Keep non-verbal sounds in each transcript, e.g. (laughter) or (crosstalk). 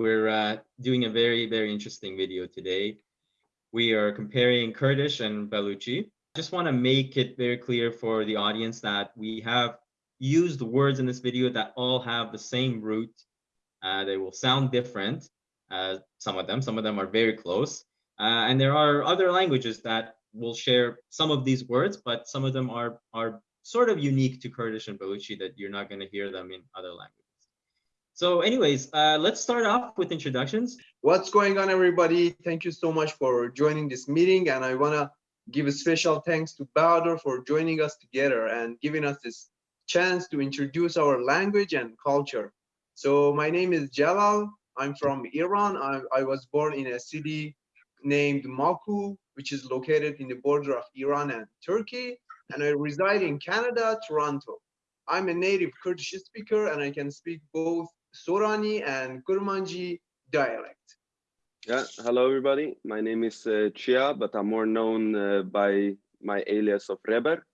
we're uh, doing a very, very interesting video today. We are comparing Kurdish and Baluchi. I just want to make it very clear for the audience that we have used words in this video that all have the same root. Uh, they will sound different, uh, some of them, some of them are very close. Uh, and there are other languages that will share some of these words, but some of them are, are sort of unique to Kurdish and Baluchi that you're not going to hear them in other languages. So anyways, uh, let's start off with introductions. What's going on, everybody? Thank you so much for joining this meeting. And I want to give a special thanks to Bahadur for joining us together and giving us this chance to introduce our language and culture. So my name is Jalal. I'm from Iran. I, I was born in a city named Maku, which is located in the border of Iran and Turkey. And I reside in Canada, Toronto. I'm a native Kurdish speaker and I can speak both Sorani and Kurmanji dialect. Yeah, hello everybody. My name is uh, Chia, but I'm more known uh, by my alias of Reber.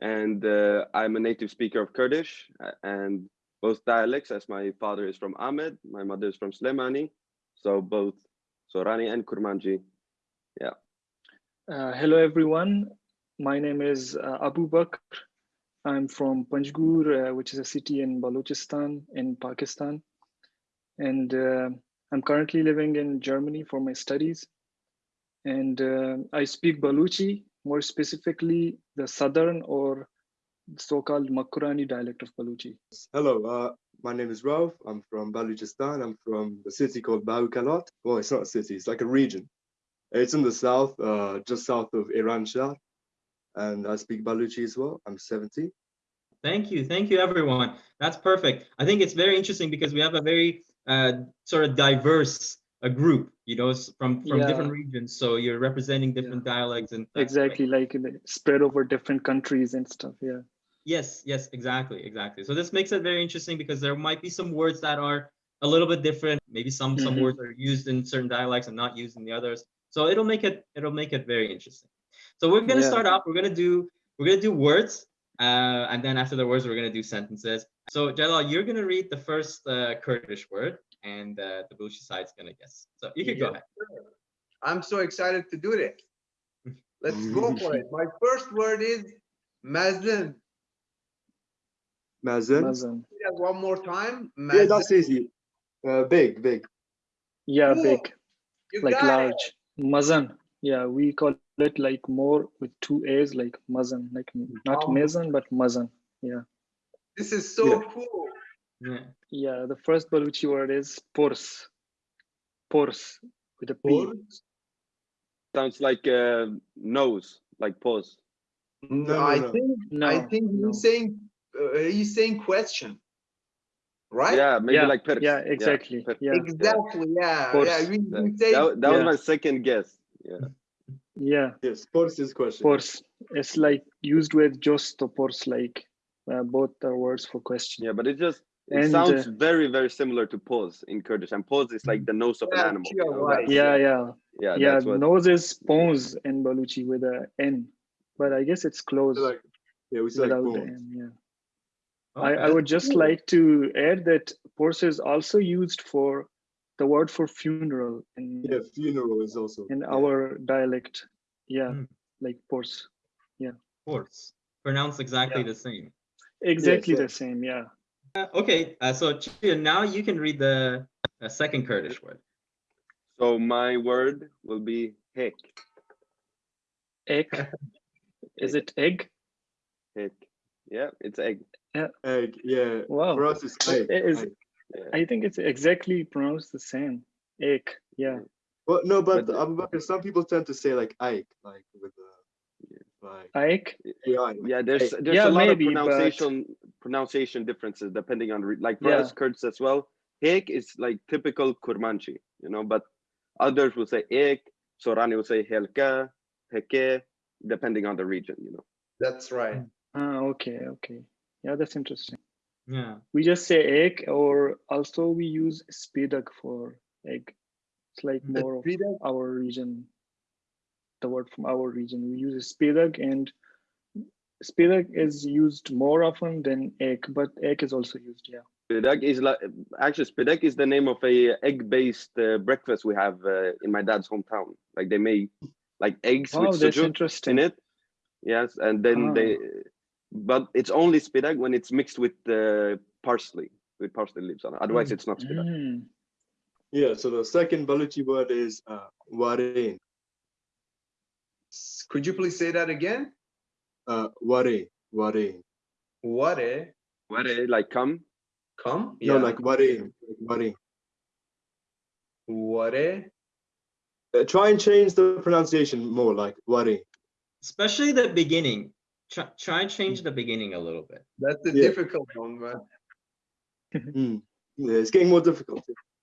And uh, I'm a native speaker of Kurdish and both dialects as my father is from Amed, my mother is from Slemani. So both Sorani and Kurmanji. Yeah. Uh, hello everyone. My name is uh, Abu Bakr. I'm from Panjgur, uh, which is a city in Balochistan in Pakistan. And uh, I'm currently living in Germany for my studies. And uh, I speak Baluchi, more specifically the southern or so-called Makurani dialect of Baluchi. Hello, uh, my name is Rauf. I'm from Balochistan. I'm from a city called Bahukalat. Well, it's not a city, it's like a region. It's in the south, uh, just south of Iranshahr. And I speak Baluchi as well. I'm 70. Thank you. Thank you, everyone. That's perfect. I think it's very interesting because we have a very uh, sort of diverse a group, you know, from from Yeah. different regions. So you're representing different dialects and that's great. Exactly, like uh, spread over different countries and stuff. Yeah. Yes, yes, exactly, exactly. So this makes it very interesting because there might be some words that are a little bit different. Maybe some some Mhm. words are used in certain dialects and not used in the others. So it'll make it it'll make it very interesting. So we're gonna Yeah. start off. We're gonna do we're gonna do words, uh, and then after the words, we're gonna do sentences. So Jalal, you're gonna read the first uh, Kurdish word, and uh, the Baluchi side's gonna guess. So you can go ahead. I'm so excited to do this. (laughs) Let's go for it. My first word is Mazin. Mazen. Mazan. One more time. Yeah, that's easy. Uh, big, big. Yeah, Cool. big, You like got it. large. Mazan. Yeah, we call it like more with two A's, like Mazan, like not Oh. Mazan, but Mazan. Yeah. This is so Yeah. cool. Yeah. Yeah, the first Baluchi word is Pors. Pors with a P. Por- Sounds like uh, nose, like pause. No, no, I no. think No. I think no. he's saying uh, he's saying question, right? Yeah, maybe yeah, like pers. yeah, exactly. per- Yeah, Exactly. Yeah. Course. Yeah. We, That, we say that, that was my second guess. Yeah. Yeah. Yes, Pors is question. Pors. It's like used with just Pors, like uh, both are words for question. Yeah, but it just it And, sounds uh, very, very similar to pause in Kurdish. And pause is like the nose of an animal. you're know, right. Yeah, yeah, Yeah, yeah. that's what Nose is Pons in Baluchi with a N, but I guess it's close Like, yeah, we say like without the. N. Yeah. Oh, I, I would just cool. like to add that Pors is also used for the word for funeral in Yeah, funeral is also. in yeah. our dialect. Yeah, Mm. like Pors. Yeah pors. Pronounced exactly Yeah. the same. Exactly yeah. the same. Yeah. Uh, okay, uh, so Chia, now you can read the uh, second Kurdish word. So my word will be hek. Egg. (laughs) Is it egg? Hek. Yeah, it's egg. Yeah egg, yeah. Wow. For us, it's egg. it is- egg. Yeah. I think it's exactly pronounced the same. Egg. Yeah. Well, no, but, But Abu Bakr, some people tend to say like Ike, like with the, like Egg. AI. Yeah, there's there's Yeah, a lot maybe, of but- pronunciation pronunciation differences depending on like for us Kurds as well. Hek is like typical Kurmanchi, you know, but others will say ek, Sorani will say helka, heke, depending on the region, you know. that's right. Ah, okay, okay. Yeah, that's interesting. Yeah. We just say egg, or also we use spedak for egg. It's like The more of our region. The word from our region. We use spedak, and spedak is used more often than egg, but egg is also used. Yeah. Spidak is like actually Spidak is the name of a egg-based uh, breakfast we have uh, in my dad's hometown. Like they make like eggs Oh, with that's sujuk in it. Yes, and then Ah. they, but it's only Spidak when it's mixed with uh, parsley, with parsley leaves on it. Otherwise, it's not Spidak. Mm. Yeah, so the second Baluchi word is uh, warin. Could you please say that again? Uh, warin, warin. What a Where they like come. come? Yeah. No, like warin, like warin. what Uh, try and change the pronunciation more, like warin. Especially the beginning. Try, try and change the beginning a little bit. that's a Yeah. difficult one, man. (laughs) Mm. Yeah, it's getting more difficult.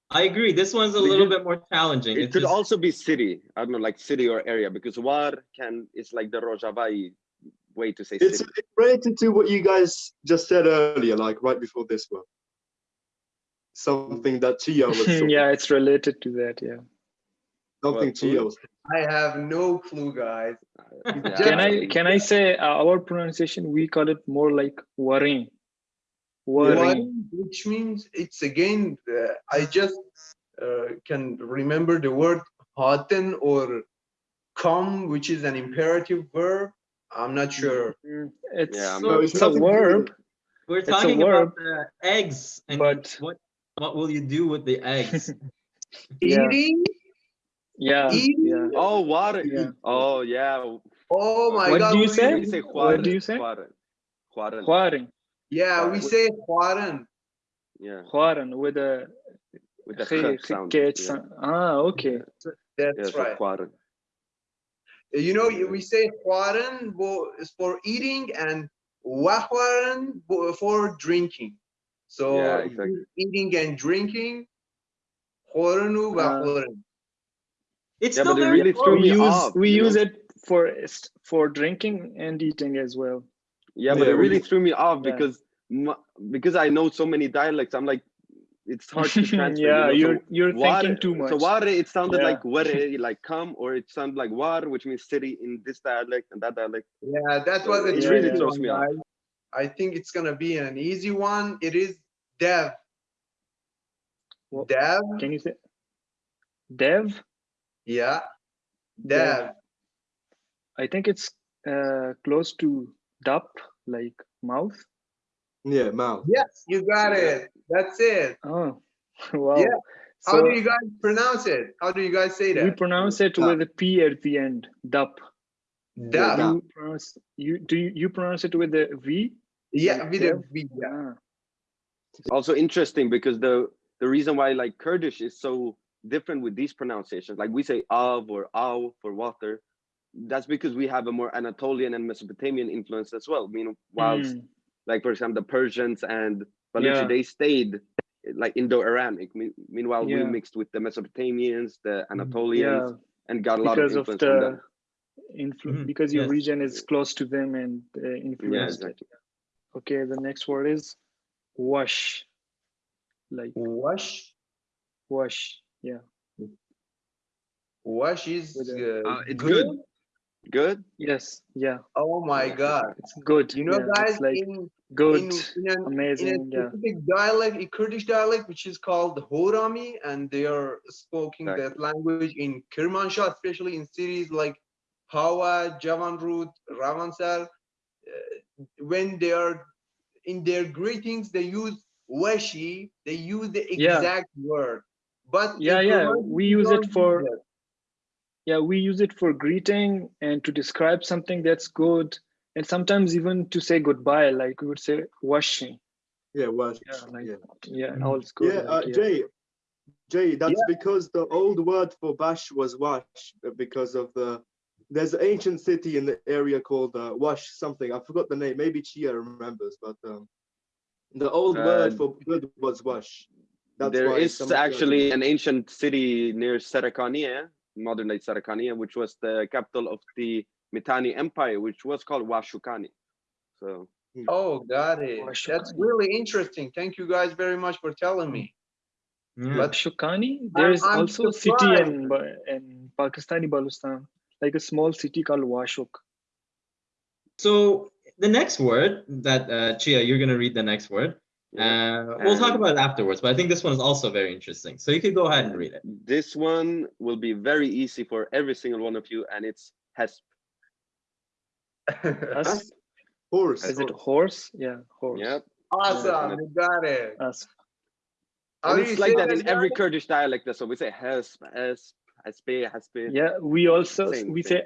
I agree. This one's a Because little bit more challenging. It It's could just- also be city. I don't know, like city or area, because war can is like the Rojavai way to say It's, city. it's related to what you guys just said earlier, like right before this one. Something that Chia was (laughs) yeah, it's related to that. Yeah. Something What, Chia food? I have no clue, guys. (laughs) Yeah. Can I can I say uh, our pronunciation? We call it more like warin. Warin. Warin, which means it's again. Uh, I just uh, can remember the word haten or come, which is an imperative verb. I'm not sure. Mm, It's Yeah, I'm not so it's a sure. verb, We're a talking about verb, the eggs and but- what what will you do with the eggs? (laughs) Eating. Yeah, Eating? yeah. Oh, water. Yeah. Oh, yeah. Oh my What God. do you we- say? We say What do you say? Juaren, Juaren. Warin, Yeah, we say Juaren. Yeah, warin with a with the G- sound. G- yeah. Ah, okay. That's Yeah, right. Juaren. You know, we say Juaren bo- is for eating and Wahuaren for drinking. So Yeah, exactly. eating and drinking. Juarenu, Uh, Wahuaren. It's Yeah, still but it really close. threw We me use off, we use know? it for for drinking and eating as well. Yeah, but Yeah, it really threw me off because m- because I know so many dialects. I'm like, it's hard to (laughs) transfer. yeah, you know? you're so you're war- thinking too much. So ware, it sounded Yeah. like ware, like come, or it sounded like war, which means city in this dialect and that dialect. Yeah, that was a It Yeah, tricky yeah. throws me off. I think it's gonna be an easy one. It is Dev. What- Dev. Can you say dev? Yeah. Dev. Dev. I think it's uh, close to dup, like mouth. Yeah, mouth. Yes, you got Yeah. it. That's it. Oh, (laughs) wow. Yeah. How So do you guys pronounce it? How do you guys say that? we pronounce it Dup. with a p at the end. Dup. Dev. You pronounce you do you, you pronounce it with a v? Yeah, like with a Dev? V. Yeah. Ah, Also interesting because the the reason why like Kurdish is so different with these pronunciations, like we say av or aw for water, that's because we have a more Anatolian and Mesopotamian influence as well. Mean whilst mm, like for example the Persians and Baluchi Yeah. they stayed like Indo-Aramic. Me- Meanwhile, we mixed with the Mesopotamians, the Anatolians, yeah, and got a lot because of of influence from them. the influence Mhm, because your yes. region is close to them and uh, influenced it. exactly. Okay, the next word is wash. Like Wash. wash. Yeah. Wash is With uh, Uh, it's good. Good. Yes. Yeah. Oh my God. It's good. You know, yeah, guys, it's like in, good. in, in, an, in amazing, a yeah. specific dialect, a Kurdish dialect, which is called Horami, and they are speaking Exactly. that language in Kermanshah, especially in cities like Hawa, Javanrud, Ravansar. Uh, when they are in their greetings, they use washi, they use the Yeah. exact word. But Yeah, yeah, we use it for that. yeah, we use it for greeting and to describe something that's good, and sometimes even to say goodbye. Like we would say washing. Yeah, wash. Yeah, like yeah. yeah, Mhm. all's good. Yeah, uh, like, Jay, Jay, that's because the old word for Bash was Wash uh, because of the. There's an ancient city in the area called uh, Wash something. I forgot the name. Maybe Chia remembers, but um, the old word Uh, for good was Wash. That's there why is some of the- actually an ancient city near Sarakania, modern day Sarakania, which was the capital of the Mitanni Empire, which was called Washukani. So Oh, got it. That's really interesting. Thank you guys very much for telling me. Yeah. But Shukani. There is I'm also a city in in Pakistani Baluchistan, like a small city called Washuk. So the next word that uh, Chia, you're gonna read the next word. Yeah. Uh, we'll talk about it afterwards, but I think this one is also very interesting. So you could go ahead and read it. This one will be very easy for every single one of you, and it's HESP. (laughs) Us? Horse. Is it horse? Yeah, horse. Yep. awesome, you got it. Us. How And it's like that in every? Kurdish dialect. So we say HESP, HESP, HESP, HESP. Yeah, we also Same we thing. say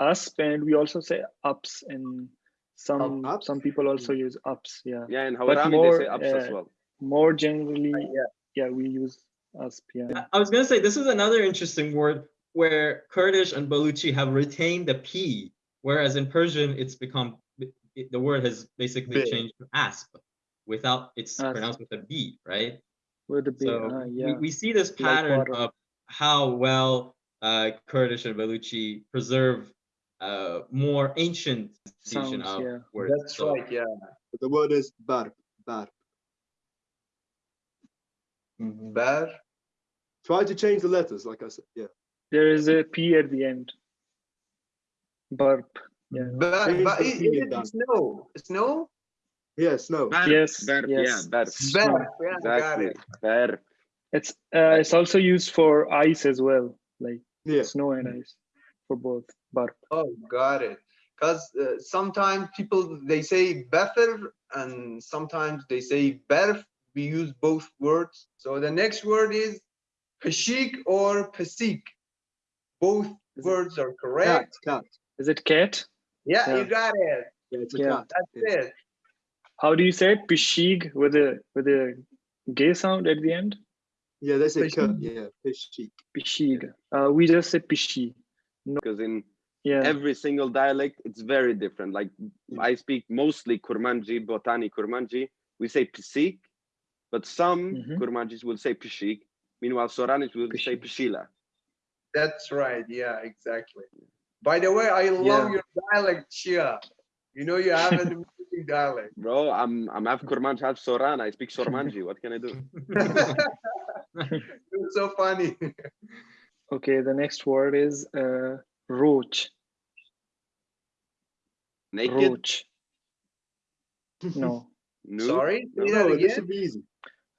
h- and we also say ups and some ups? some people also use ups. Yeah, Yeah, in But Hawarami more, they say ups as uh, well. more generally, yeah. yeah, we use usp. Yeah, I- I was gonna say this is another interesting word where Kurdish and Baluchi have retained the P, whereas in Persian it's become it- the word has basically B. changed to asp without it's Asp. pronounced with a B, right? with the big, So uh, we, yeah, we see this pattern water. of how well uh, Kurdish and Baluchi preserve uh, more ancient tradition Sounds, of yeah. words. That's So- right, yeah. The word is barb. Barb. Bar. Try to change the letters, like I said. Yeah. there is a p at the end. Barb. Yeah. Bar. Change Bar. the Is it in snow? Snow? Yeah, snow. Barb, Yes, barb, yes. Yeah, barb. Bar. Yeah, Exactly. it. Barb. It's uh, it's also used for ice as well, like Yeah. snow and ice for both. Burp. Oh, got it. Because uh, sometimes people they say better and sometimes they say berf. We use both words. So the next word is pashik or pesik Both Is it words are Cat. correct. Cat. Is it cat? Yeah, Yeah. you got it. Yeah, it's a Yeah. cat. That's it. How do you say it? Pishig with a with a gay sound at the end. Yeah, that's say cut. Yeah, fish cheek. Uh, we just say pishi. Because in Yeah. every single dialect, it's very different. Like I speak mostly Kurmanji, Botani Kurmanji. We say pisik, but some Mhm. Kurmanjis will say pishik. Meanwhile, Soranis will say Pishik. pishila. That's right. Yeah, exactly. By the way, I love Yeah. your dialect, Chia. You know you have an (laughs) amazing dialect. Bro, I'm I'm half Kurmanj, half Soran. I speak Sormanji. What can I do? (laughs) You're so funny. (laughs) Okay. The next word is uh, roach. Naked? Roach. (laughs) No. Nude? Sorry, No. say that No, this again. should be easy.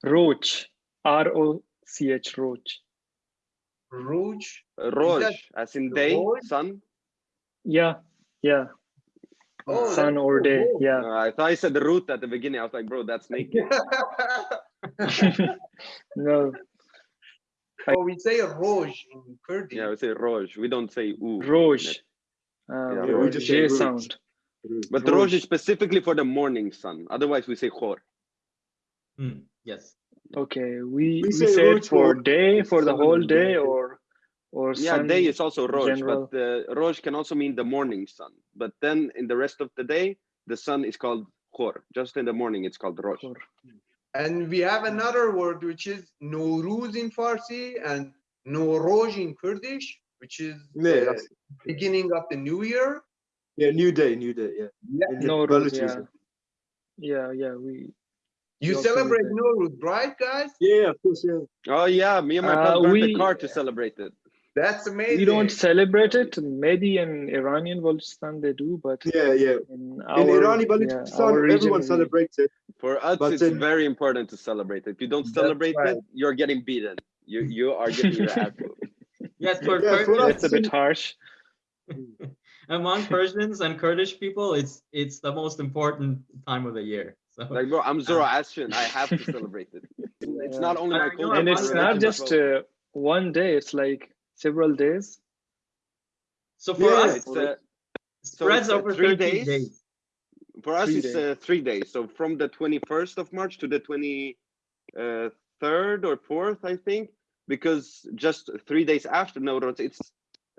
Roach. R O C H. Roach. Rouge. Roj, that as in day, Roj? sun. Yeah. Yeah. Oh, Sun or day. cool. Yeah. Uh, I thought I said the root at the beginning. I was like, bro, that's naked. (laughs) (laughs) no. Oh, we say rouge in Kurdish. yeah, we say Roj. We don't say oo. Roach. Uh, Yeah, with we just J say roach. sound. But the Roj is specifically for the morning sun. Otherwise, we say Khor. Hmm, yes. Okay. We We we say say it for for day for the whole day day. or or Yeah, sun. day is also Roj, general. but uh, Roj can also mean the morning sun. But then in the rest of the day, the sun is called Khor. Just in the morning, it's called Roj. Khor. And we have another word which is Nowruz in Farsi and Nowroj in Kurdish, which is Yeah, uh, beginning of the new year. Yeah, new day, new day. Yeah. Yeah. In the No, Baluchi, yeah. Yeah, yeah, we You also celebrate use it. Nowruz, right, guys? Yeah, of course. Yeah. Oh yeah, me and my Uh, pal burnt the car to celebrate it. That's amazing. we don't celebrate it. Maybe in Iranian Balochistan they do, but Yeah, yeah. in In our Irani yeah, Balochistan, our region, everyone celebrates it. For us, But it's then- very important to celebrate it. If you don't celebrate right. it, you're getting beaten. You you are getting your ass (laughs) whooped. Yes, for Yeah, for Kurdish, That's a bit harsh. (laughs) among Persians and Kurdish people, it's it's the most important time of the year. So Like, bro, I'm Zoroastrian. (laughs) I have to celebrate it. It's not only my culture. And it's not just uh, one day, it's like several days. so for Yeah, us, It's, uh, it spreads it's, uh, over three days. days. for us, Three it's uh, three days. So from the 21st of March to the 23rd or 4th, I think, because just three days after Nowruz, it's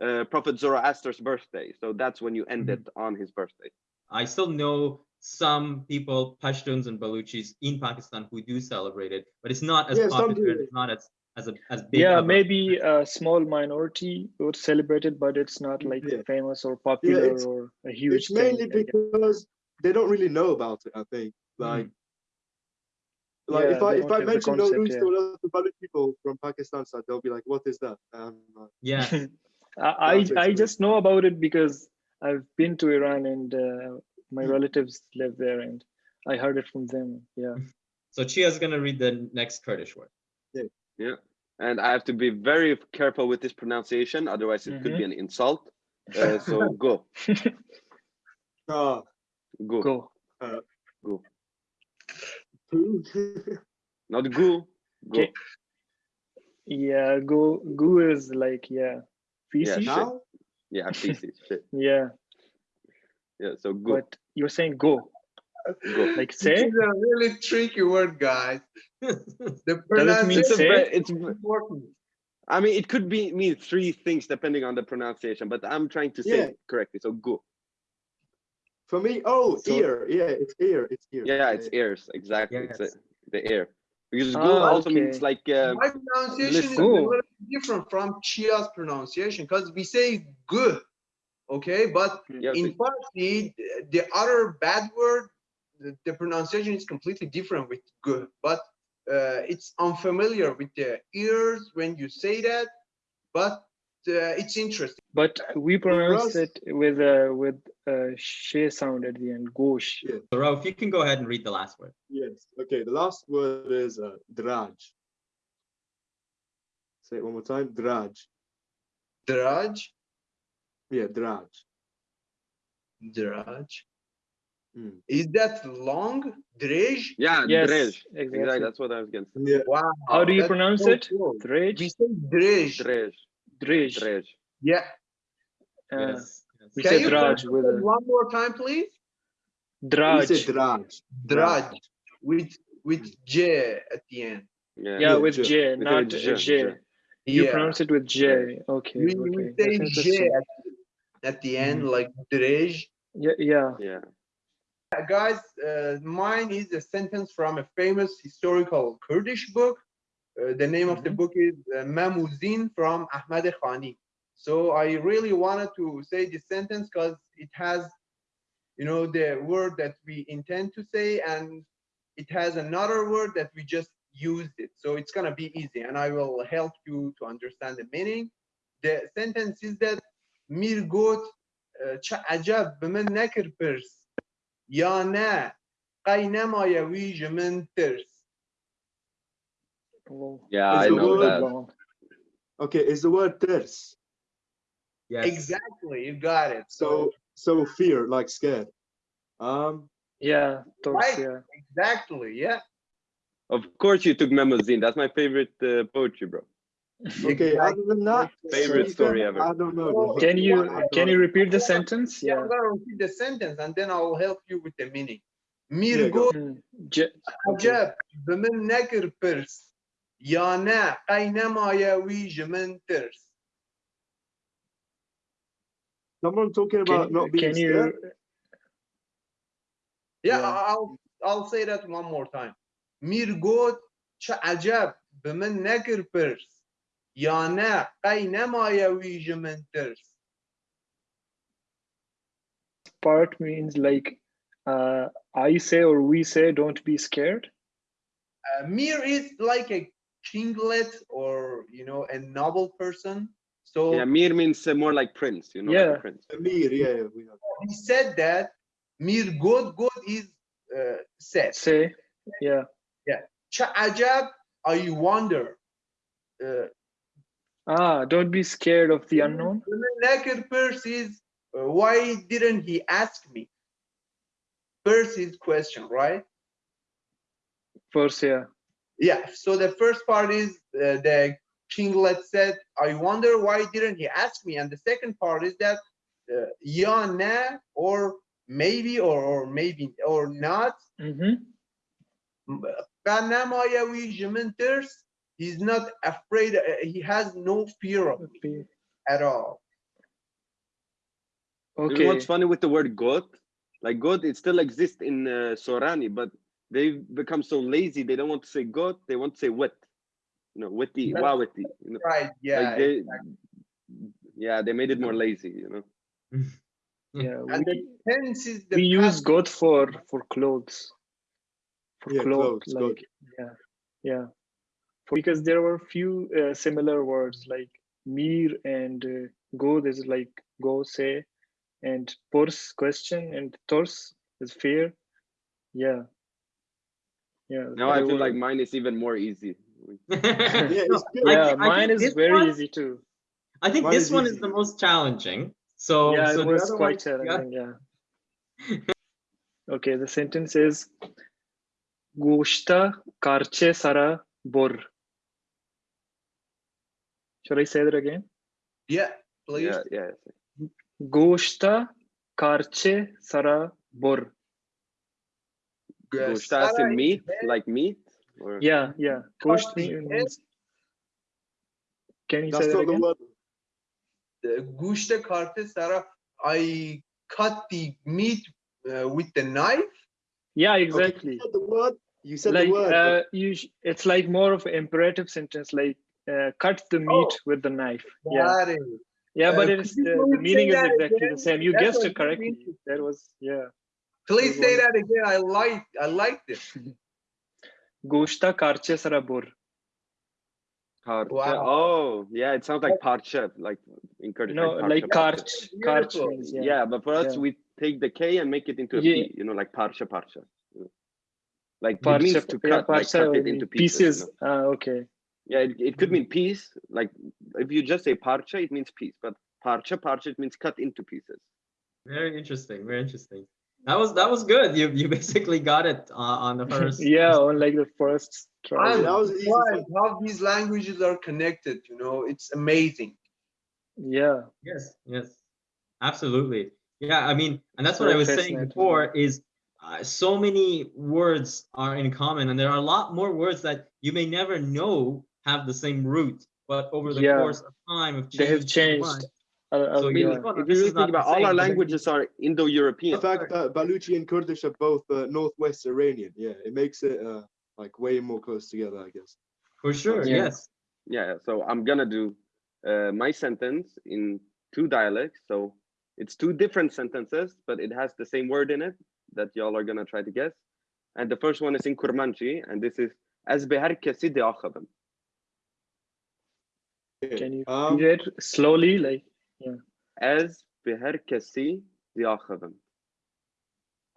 uh, Prophet Zoroaster's birthday. So that's when you end it on his birthday. I still know some people, Pashtuns and Baluchis in Pakistan who do celebrate it, but it's not as Yeah, popular. It's not as as a as big. Yeah, of maybe a small minority would celebrate it, but it's not like Yeah. famous or popular it's- or a huge It's mainly thing. I guess. because they don't really know about it. I think. Like, like Yeah, if I if I mention concept, Nowruz yeah. to a lot of Baluch people from Pakistan side, they'll be like, "What is that?" Um, Yeah, (laughs) I I, I just know about it because I've been to Iran and uh, my Hmm. relatives live there and I heard it from them. Yeah. (laughs) So Chia's gonna read the next Kurdish word. And I have to be very careful with this pronunciation, otherwise it could be an insult. Uh, so (laughs) go, Ah, (laughs) go, Go. two. (laughs) not go. Go. Okay. Yeah, go goo is like yeah. Yeah, shit. now? Yeah, feces. Shit. Yeah, Yeah, so go, but you're saying go. go. Like This say? is a really tricky word, guys. The (laughs) pronunciation It's a say? ve- it's important. I mean, it could be mean three things depending on the pronunciation, but I'm trying to say Yeah. it correctly. So go. For me, oh, So- ear. Yeah, it's ear. It's ear. Yeah, it's ears. Exactly. It's Yes. the, ear. air. Because go Ah, also means like uh, My pronunciation is a little different from Chia's pronunciation because we say good, okay? But yeah, in Farsi, the other bad word, the, the pronunciation is completely different with good. But uh, it's unfamiliar with the ears when you say that. But uh, it's interesting. But we pronounce it with a with a she sound at the end. Gosh. Yeah. So Rauf, you can go ahead and read the last word. Yes. Okay. The last word is uh, draj. Say it one more time. Draj. Draj, Yeah, draj. draj. Mm. Is that long? Drej? yeah, Yes, drej. exactly. Exactly. That's what I was gonna say. Yeah. Wow. How do you that's pronounce so it? cool. Drej. We say drej. Drej. Drej. Drej. Yeah. Uh, yes. yes. we Can say you draj with it a one more time, please? We draj. say draj. Draj with with J at the end. Yeah. Yeah, Yeah, with J. J, With not J, J. J. You yeah. pronounce it with J. Okay. we, okay. we say J at, at the end, Mhm. like Drej. Yeah, yeah. Yeah. Guys, uh, mine is a sentence from a famous historical Kurdish book. Uh, the name mm -hmm. of the mm-hmm. book is uh, Mem û Zîn from Ahmad Khani. So I really wanted to say this sentence because it has, you know, the word that we intend to say, and it has another word that we just used it. So it's gonna be easy, and I will help you to understand the meaning. The sentence is that Mirgot uh, عجب به pers. یا نه. ویج من ترس. Yeah is I know word, that. Okay is the word ترس yes. Exactly you got it. So so fear like scared. Um yeah right. yeah. exactly yeah. Of course you took Mem û Zîn that's my favorite uh, poetry bro. Okay, other than that, favorite story ever. I don't know. Can you can you repeat the sentence? Yeah, I'm gonna repeat the sentence and then I'll help you with the meaning. Mirgo acep bi min pers, pirs ya ne qey nemaye wî ji min. Someone talking about not being can scared. You... Yeah, yeah, I'll I'll say that one more time. Mirgo, çe acep bi min nekir یا نه قی نمایه ویژ من ترس part means like uh I say or we say don't be scared? uh, Mir is like a kinglet or you know a noble person. So Yeah, Mir means uh, more like prince, you know, like Yeah. a prince. Amir, yeah, yeah, we have. he said that Mir God God is uh, said. Say, yeah. Cha ajab, I wonder. Uh, Ah, don't be scared of the unknown. the naked person is uh, why didn't he ask me? First is question, right? First, yeah. Yeah. So the first part is uh, the kinglet said, I wonder why didn't he ask me? And the second part is that uh, yeah, nah, or maybe, or, or maybe, or not. Kanamayawi Jimenters, he's not afraid, uh, he has no fear of me at all. You know Okay. what's funny with the word God? Like God, it still exists in uh, Sorani, but they've become so lazy. They don't want to say God. They want to say wet. You know, witty, That's wawati. You know, Right, yeah. like they, yeah, they made it more lazy. You know. (laughs) Yeah, and we, the tense is the we use past- God for for clothes. For Yeah, clothes, clothes, like God. yeah, yeah. For, because there were few uh, similar words like mir and uh, go. This is like go say, and purs question and tors is fear. Yeah. Yeah. Now I very feel like mine is even more easy. (laughs) Yeah, No, it's (laughs) good. I Yeah, think- I mine think is very one- easy too. I think Mine this is one is the most challenging. So, yeah, so it was quite one- yeah. challenging. Yeah. (laughs) okay, the sentence is Goshta karche sara bor. Should I say that again? Yeah, please. Yeah, yeah. Goshta karche sara bor. Goshta is meat, like meat? Or... Yeah, yeah. Goshta means... Can you That's say that again? The word. Gushta karche sara. I cut the meat uh, with the knife. Yeah, exactly. Okay. You said the word. You said like, the word. Uh, you it's like more of an imperative sentence, like uh, cut the meat Oh. with the knife yeah Got it. yeah but Uh, it is the, the meaning is exactly again? the same you That's guessed it correctly interested. that was yeah Please Good say one. that again. I like I like this. (laughs) goshta karche sarabur Karcha. Wow. Oh, yeah, it sounds like parcha, like in Kurdish. no like parcha, parcha. karch karch means Yeah. yeah but for us, Yeah. we take the K and make it into a P, Yeah. you know, like parcha, parcha. you know. Like it Parcha, means to yeah, cut, like parcha cut it into pieces. pieces, you know. ah okay Yeah, it, it could mean piece. Like if you just say parcha, it means piece. But parcha, parcha, it means cut into pieces. Very interesting. Very interesting. That was that was good. You you (laughs) basically got it uh, on the first. (laughs) yeah on like the first try I'm that was easy surprised how these languages are connected. You know, it's amazing. yeah Yes. Yes. Absolutely. Yeah. I mean, and that's what I was saying before. Is uh, so many words are in common, and there are a lot more words that you may never know have the same root, but over the Yeah. course of time, have they have changed much. Uh, uh, So I mean, you're yeah. like, "Oh, if you really not think about all our but then you- languages are Indo-European. The fact that Baluchi and Kurdish are both uh, Northwest Iranian, yeah, it makes it uh, like way more close together, I guess. For sure. Yeah. Yes. Yeah, so I'm gonna do uh, my sentence in two dialects. So it's two different sentences, but it has the same word in it that y'all are gonna try to guess. And the first one is in Kurmanji, and this is as behar kesi de akhabam. Okay, can you um, read it slowly like As behar kesi de akhabam.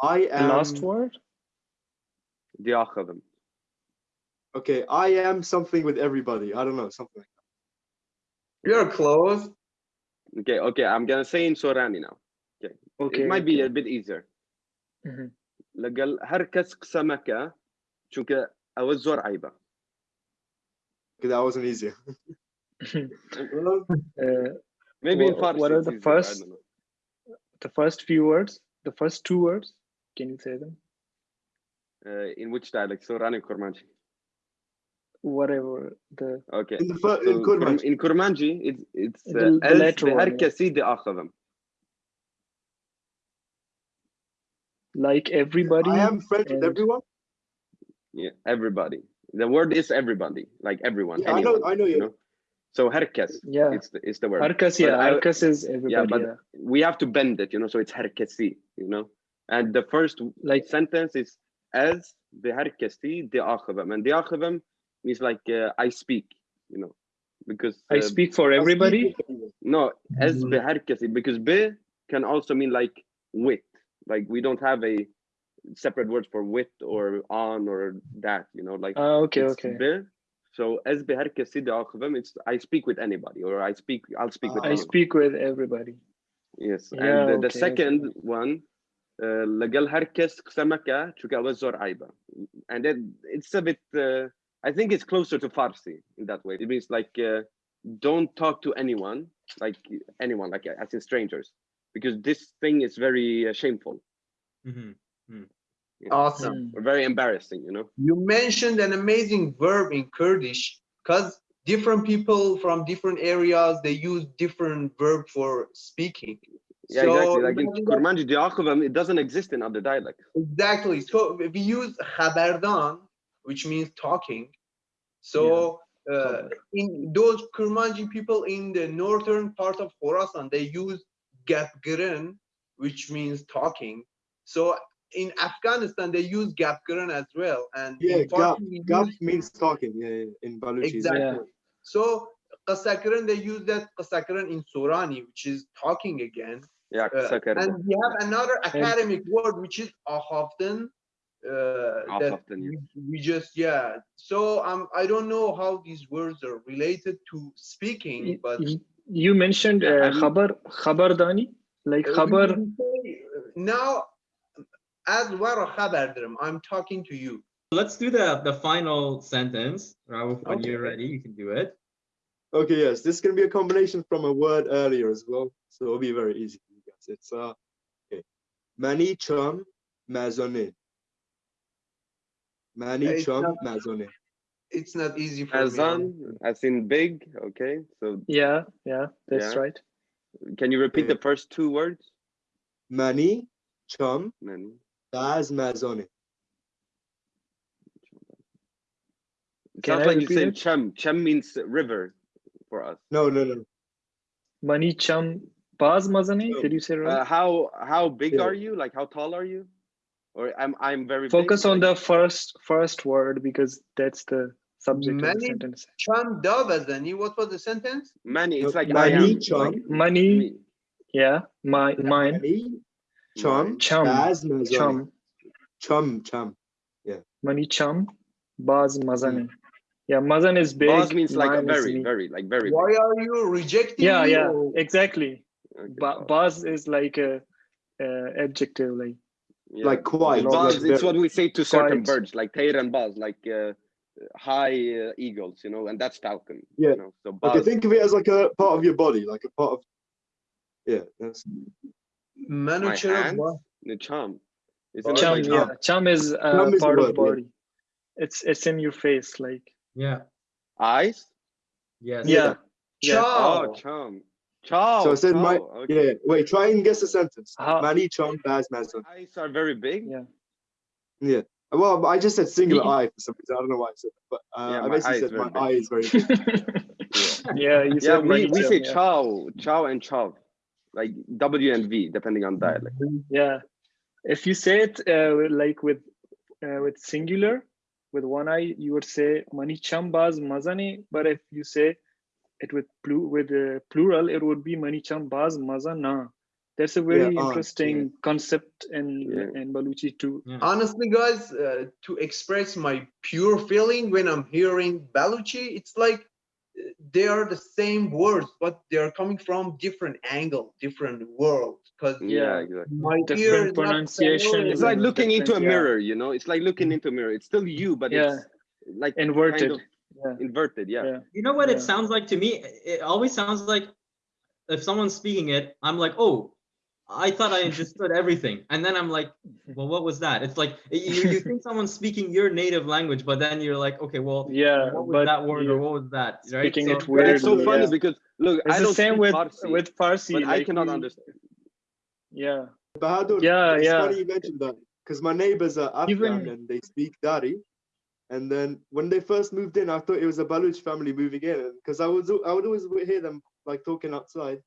I the am last word De akhabam. okay. I am something with everybody. I don't know something. You're close. Okay, okay, I'm gonna say in Sorani now. okay it might be okay. a bit easier. Mhm. لقال هركس قسمك چونك او الزور عيبه. Okay, that wasn't easier. (laughs) Mm-hmm. (laughs) uh, Maybe in Farsi. What are the first, the first few words? The first two words? Can you say them? Uh, in which dialect? So, Rani Kurmanji. Whatever the. Okay. In, the first, so in Kurmanji. In Kurmanji, it's it's the, uh, the letter. Yeah. Like everybody. I am friends with everyone. Yeah, everybody. The word is everybody, like everyone. Yeah, anyone, I know. I know you. you know? So herkes, yeah, it's the, it's the word. Herkes, yeah, herkes is everybody. Yeah, but yeah. we have to bend it, you know. So it's herkesi, you know. And the first like sentence is as the herkesi diakhvam, and the diakhvam means like uh, I speak, you know, because uh, I speak for everybody. No, as mm-hmm. herkesi, because be can also mean like with, like we don't have a separate words for with or on or that, you know, like uh, okay, okay. Be, So as بهركسي دي آخذهم, it's I speak with anybody or I speak I'll speak with Ah. I anyone. speak with everybody. Yes, Yeah, and the, the okay, second one, uh, لقال هركس قسمك شو قال زور عيبة. And then it's a bit, uh, I think it's closer to Farsi in that way. It means like, uh, don't talk to anyone, like anyone, like as in strangers, because this thing is very uh, shameful, Mhm. Awesome. Mm. or very embarrassing, you know? You mentioned an amazing verb in Kurdish because different people from different areas they use different verb for speaking. Yeah, exactly. Like in Kurmanji Diakhvam, it doesn't exist in other dialects. Exactly. So we use khabardan, which means talking. So uh, in those Kurmanji people in the northern part of Khorasan, they use gapgirin, which means talking. So in Afghanistan, they use gapgirin as well. And in Yeah, gap. Farsi, Gap use- means talking. Yeah, yeah, in Baluchi. Exactly. So qasakran, they use that qasakran in Sorani, which is talking again. Yeah, Uh, and we have another academic word which is ahafdan, uh, How that we, we just yeah. So um, I don't know how these words are related to speaking, Y- but y- You mentioned Yeah, I uh, khabar, khabardani, like uh, khabar. we say, uh, now as wara khabar daram, I'm talking to you. Let's do the the final sentence. Rauf, when you're ready, you can do it. Okay, yes, this is gonna be a combination from a word earlier as well, so it'll be very easy for you guys. It's uh, okay, mani chum mazone. Mani chum not- mazone. It's not easy for me. Azan, as in big. Okay, so Yeah, yeah, that's Yeah. right. can you repeat Yeah. the first two words? Mani chum Many. Baz mazone. It Can sounds I like you repeat said it? chem. Chem means river for us. No, no, no. Mani cham baz mazani. No. Did you say right? Uh, how how big Yeah. are you? Like how tall are you? Or I'm I'm very big, Focus on like- the first first word because that's the subject of the Many- sentence. Cham Davazani, what was the sentence? many. It's like I mani am. chum. like Money, yeah, my mine, Mani chum Mine. chum, baz mazone. chum, Chum chum. money chum, baz mazani. Yeah, mazan is big. Boss means like a mine very, very, like very. Why are you rejecting Yeah, me? yeah, or- exactly. big. Okay, Ba- baz is like a, uh adjective, like Yeah. Like quite. Not Buzz, like it's what we say to certain Quite. birds, like Taylor and Buzz, like uh, high uh, eagles, you know, and that's falcon. Yeah. You know? So Buzz, Okay, think of it as like a part of your body, like a part of. Yeah, that's Manu my chara hands, the chum. Isn't chum. like yeah, chum is uh, Chum is a part of word, yeah. body. It's it's in your face, like Yeah. eyes? Yes. yeah. Yeah. Oh, Ciao. chum. Chow. So I said my- okay. yeah. Wait, try and guess the sentence. How- Mani chum baz mazone. Eyes are very big. Yeah. Yeah. Well, I just said singular Ye- eye for some reason. I don't know why I said that, but uh, Yeah, I basically said my big. eye is very (laughs) big. yeah, you Yeah, we, we say yeah. chow, chow and chow, like W and V, depending on dialect. Yeah, if you say it uh, like with uh, with singular, with one eye, you would say mani cham baz mazani. But if you say it with plu with uh, plural, it would be mani cham baz mazana. That's a very ah, interesting concept in Yeah. in Baluchi too. Honestly, guys, uh, to express my pure feeling when I'm hearing Baluchi, it's like they are the same words, but they are coming from different angle, different world. Because Yeah, Yeah. exactly. my Different is pronunciation. familiar It's like looking into a different, yeah. mirror, you know. It's like looking mm-hmm. into a mirror. It's still you, but Yeah. it's like Inverted. kind of Yeah. inverted. Yeah. Yeah. You know what Yeah. it sounds like to me? It always sounds like if someone's speaking it, I'm like, oh, I thought I understood everything. And then I'm like, well, what was that? It's like you, you think someone's speaking your native language, but then you're like, okay, well, Yeah, what was but that word or what was that? Right? speaking So- it But it's so Weirdly, funny yeah. because look, It's I don't same with Farsi, with Farsi. but I cannot understand. Yeah. Bahadur, Yeah, it's yeah. funny you mentioned that because my neighbors are Afghan Even- and they speak Dari. And then when they first moved in, I thought it was a Baluch family moving in because I was I would always hear them like talking outside,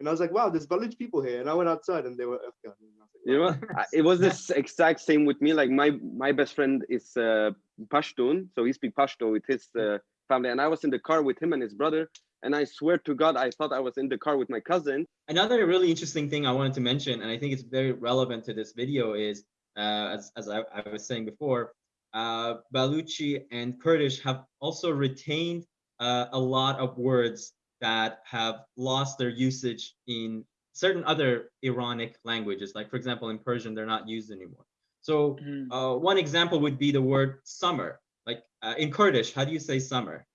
and I was like, wow, there's Baluch people here. And I went outside and they were Afghan. And I was like, You know, wow. what? I- it was this exact same with me. Like my my best friend is uh, Pashtun, so he speaks Pashto with his uh, family, and I was in the car with him and his brother, and I swear to God, I thought I was in the car with my cousin. Another really interesting thing I wanted to mention, and I think it's very relevant to this video, is uh, as, as I, I was saying before, uh, Baluchi and Kurdish have also retained uh, a lot of words that have lost their usage in certain other Iranic languages. Like, for example, in Persian, they're not used anymore. So Mm. uh, one example would be the word summer. Like uh, in Kurdish, how do you say summer?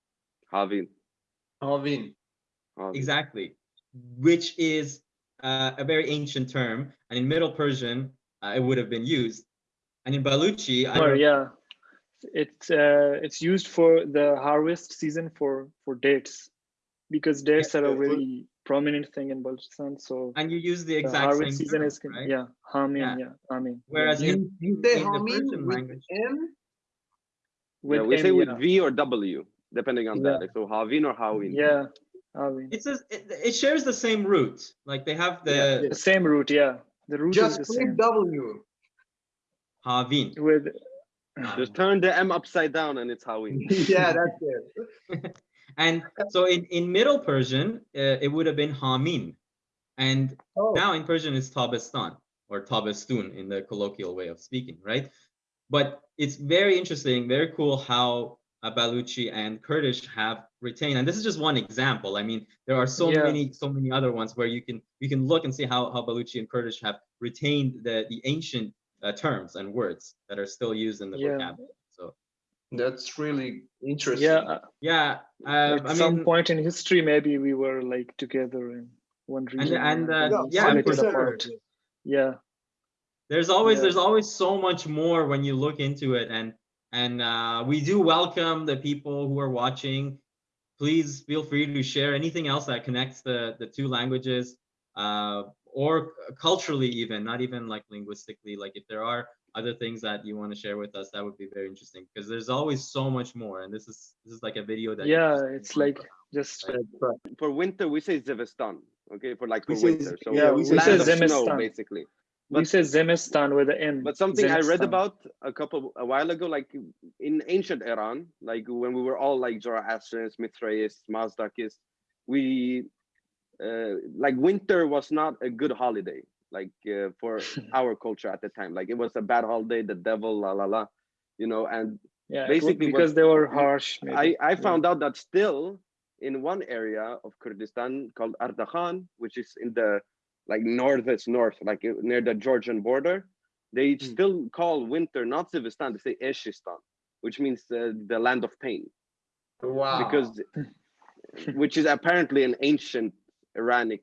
Havin. Alvin. Havin. Exactly, which is uh, a very ancient term, and in Middle Persian, uh, it would have been used. And in Baluchi, I yeah, it's uh, it's used for the harvest season for for dates, because dates are yeah, a for- very prominent thing in Balochistan. So and you use the the exact harvest same season term, is right? yeah, Hamin, Yeah. yeah, Hamin. Whereas You, in, you say the Hamin with language, M? yeah, with we say M, with yeah. V or W, depending on Yeah. that. Like, so Havin or Hawin. Yeah, Hamin. it says it, it shares the same root. Like they have the The same root, yeah. The root Just is the click same. W. Havin. With Just turn the M upside down and it's Hawin. (laughs) yeah, that's it. And so in, in Middle Persian, uh, it would have been Hamin. And Oh, now in Persian, it's Tabestan or Tabestun in the colloquial way of speaking, right? but it's very interesting, very cool how Baluchi and Kurdish have retained. And this is just one example. I mean, there are so Yeah. many, so many other ones where you can you can look and see how how Baluchi and Kurdish have retained the the ancient uh, terms and words that are still used in the Yeah. vocabulary. So That's really interesting. Yeah, yeah, uh, at I some mean, point in history, maybe we were like together in one region. and uh, Yeah, yeah, split for it 100%. sure. apart. Yeah, there's always Yeah. there's always so much more when you look into it and and uh, we do welcome the people who are watching please feel free to share anything else that connects the the two languages uh, or culturally even not even like linguistically like if there are other things that you want to share with us that would be very interesting because there's always so much more and this is this is like a video that yeah, it's like to- just For winter, we say Zemistan. Okay, for like for We say- winter. So yeah, we we land say of snow, Zemistan. basically. we But- say Zemistan with the N. But something I read about a couple a while ago, like in ancient Iran, like when we were all like Zoroastrians, Mithraists, Mazdakis, we uh, like winter was not a good holiday, like uh, for (laughs) our culture at the time. Like it was a bad holiday, the devil, la la la, you know. And Yeah, it wa- basically what- because they were harsh. Maybe. I I yeah. found out that still in one area of Kurdistan called Ardahan, which is in the like northwest north, like uh, near the Georgian border, they Hmm. still call winter not Zivistan, they say Eshistan, which means uh, the land of pain, Wow. because (laughs) which is apparently an ancient Iranic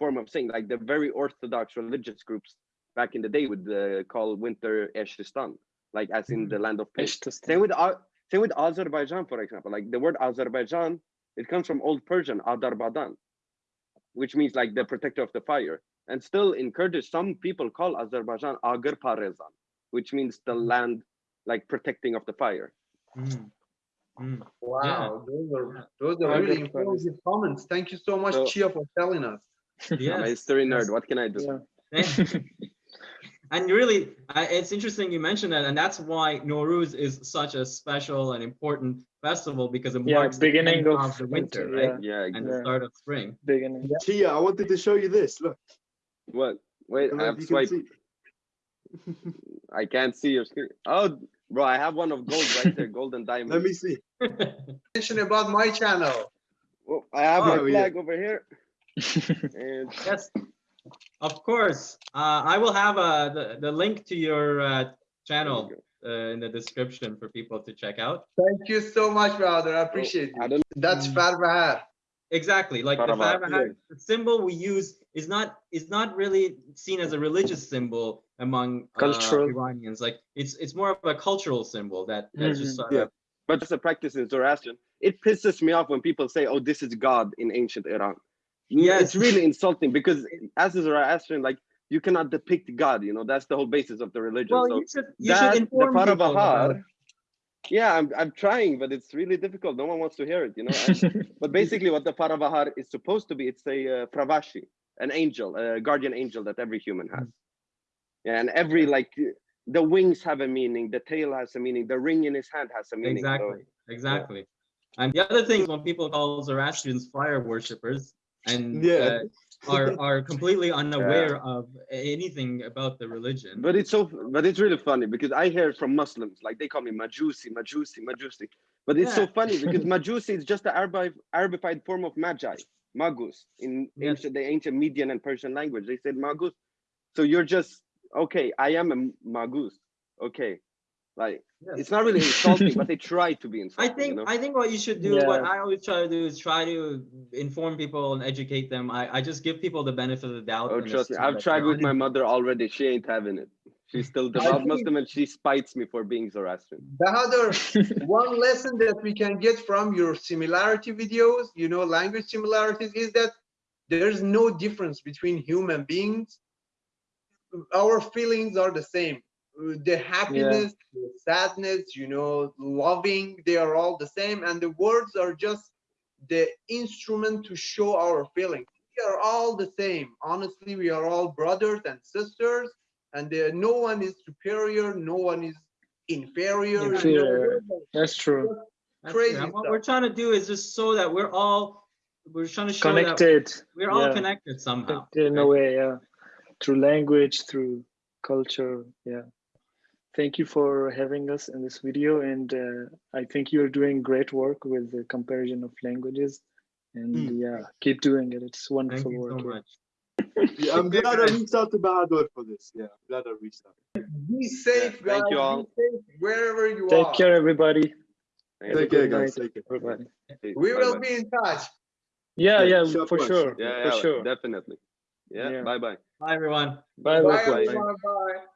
form of saying like the very orthodox religious groups back in the day would uh, call winter Eshistan, like as in the land of pain. Eshtistan. Same with A- same with Azerbaijan, for example. Like the word Azerbaijan, it comes from Old Persian Adarbadan, which means like the protector of the fire. And still in Kurdish, some people call Azerbaijan Agir Parezan, which means the land like protecting of the fire. Mm. Mm. Wow, those are those are really got that. informative comments. Thank you so much, So- Chia, for telling us. I'm a history nerd. What can I do? Yeah. (laughs) and really, it's interesting you mentioned that, and that's why Nowruz is such a special and important festival because it Yeah, marks the beginning end of the winter, winter, right? Yeah. And exactly. the start of spring. Beginning. Chia, I wanted to show you this. Look. What? Wait, don't I have if to can swipe. (laughs) I can't see your screen. Oh, bro, I have one of gold right there, (laughs) golden diamond. Let me see. Mention about my channel. Oh, I have Oh, my yeah. flag over here. And (laughs) yes, of course. Uh, I will have uh, the, the link to your uh, channel uh, in the description for people to check out. Thank you so much, brother. I appreciate I it. That's Farbahar. Exactly, like the Farabah, Farabah, yeah. the symbol we use is not is not really seen as a religious symbol among uh, Cultural. Iranians. Like it's it's more of a cultural symbol that that's just Mhm. sort Yeah. of but it's a practice in Zoroastrian. It pisses me off when people say, "Oh, this is God in ancient Iran." Yes. it's really insulting because as a Zoroastrian, like you cannot depict God. You know, that's the whole basis of the religion. well. so You should you that should inform about Farabahar, yeah, I'm I'm trying, but it's really difficult. No one wants to hear it. You know. (laughs) But basically, what the Farabahar is supposed to be, it's a uh, Fravashi, an angel, a guardian angel that every human has. Yeah, and every like the wings have a meaning, the tail has a meaning, the ring in his hand has a meaning. so- Exactly, exactly. And the other thing is when people call Zoroastrians fire worshippers and Yeah. uh, are are completely unaware of anything about the religion. But it's so, but it's really funny because I hear from Muslims, like they call me Majusi, Majusi, Majusi. But it's so funny (laughs) because Majusi is just the Arabi, Arabified form of Magi, Magus, in Yes. ancient, the ancient Median and Persian language. They said Magus. So you're just, okay, I am a Magus. Okay. Like, Yes. it's not really insulting, but they (laughs) try to be insulting. I think you know? I think what you should do, Yeah. what I always try to do is try to inform people and educate them. I, I just give people the benefit of the doubt. Oh, trust me, I've that tried with my mother already. She ain't having it. She's still (laughs) I devout think- Muslim and she spites me for being Zoroastrian. Bahadur, (laughs) one lesson that we can get from your similarity videos, you know, language similarities, is that there's no difference between human beings. Our feelings are the same. Uh, The happiness, the sadness, you know, loving, they are all the same. And the words are just the instrument to show our feelings. We are all the same. Honestly, we are all brothers and sisters, and there, no one is superior, no one is inferior. you know, Inferior. That's true. That's crazy it. And what we're trying to do is just so that we're all we're trying to show that Connected. we're all yeah. connected somehow. Connected in a way, yeah. Through language, through culture, yeah. Thank you for having us in this video. And uh, I think you're doing great work with the comparison of languages. And Mm. yeah, keep doing it. It's wonderful Thank wonderful you work. so yeah. much. Yeah, I'm glad I guys. reached out to Bahadur for this. Yeah, I'm glad I reached out. Be safe, thank guys. you Be all. safe wherever you Take are. care, everybody. Thank Take care, guys. Take care. Everybody. We will Bye-bye. be in touch. Yeah, Yeah, yeah, for sure, sure. sure. Yeah, For sure. definitely. Yeah, Yeah. bye bye. Bye, everyone. Bye, Bye, bye. everyone. Bye.